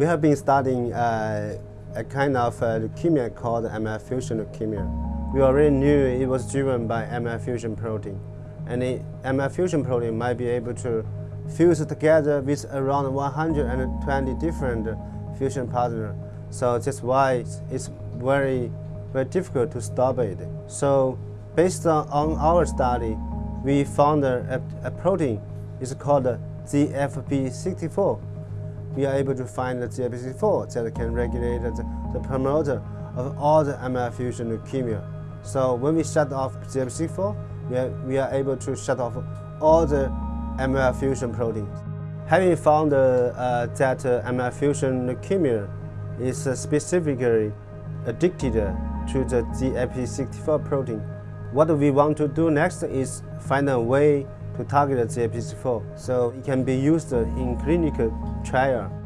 We have been studying uh, a kind of uh, leukemia called MF fusion leukemia. We already knew it was driven by MF fusion protein. And the MF fusion protein might be able to fuse together with around 120 different fusion partners. So that's why it's very, very difficult to stop it. So based on, our study, we found a, a protein, it's called ZFP64 we are able to find the GFP4 that can regulate the, the promoter of all the MF fusion leukemia. So when we shut off GFP4, we are, we are able to shut off all the MF fusion proteins. Having found uh, that uh, MF fusion leukemia is uh, specifically addicted to the ZFP64 protein, what we want to do next is find a way to target the GFP4 so it can be used in clinical trial.